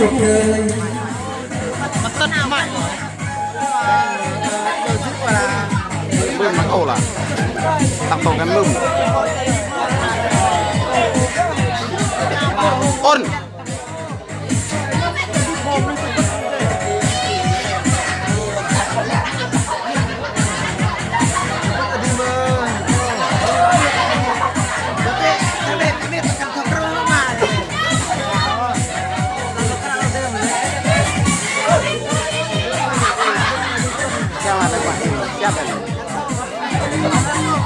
cuộc đời Mặt tân mạnh. Đôi giúp là Đôi mắt ổ là. Tạm tổng gắn lưng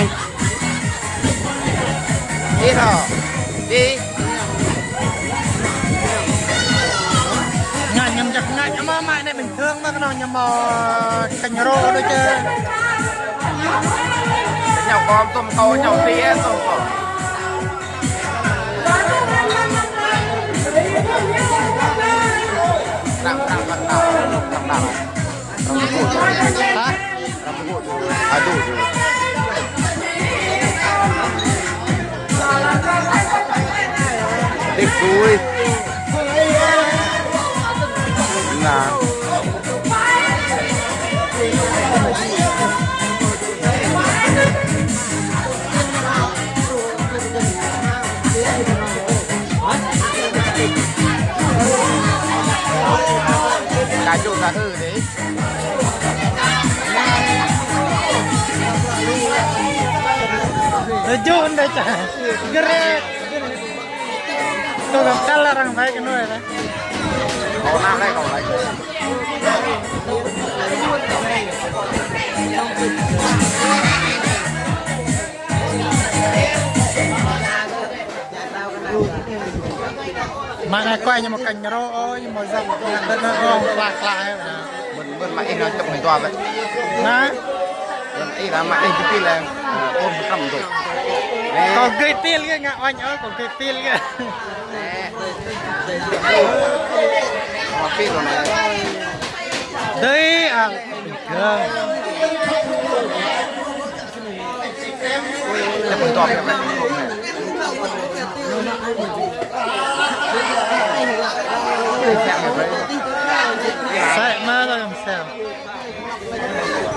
anh. Đi thở. Đi. Ngại nhầm chặt ngại nhầm mãi này bình thường mà cái nào nhầm cành rô đôi chứ. Nhau con tôm câu nhau tía tôm câu. Đặng đặng đặng đặng Đặng đặng. Rambut kudu Hả? Rambut kudu Aduh kudu Thích vui Là Cà chua cà hư đấy Tujuan deh cah. Gerak. Nam đây lấy Mà này quay như một cành rô ôi nhưng mà dòng nhặt đất nó không lạc lại. Bên bên mày nó chụp mình tòa vậy. Nè, ấy là mày cái kia là ôm cầm rồi còn cây tiên kia ngạ oanh ơi, còn cây tiên cái. Nè Đấy à, bình mình cái này Sai mà rồi làm sao?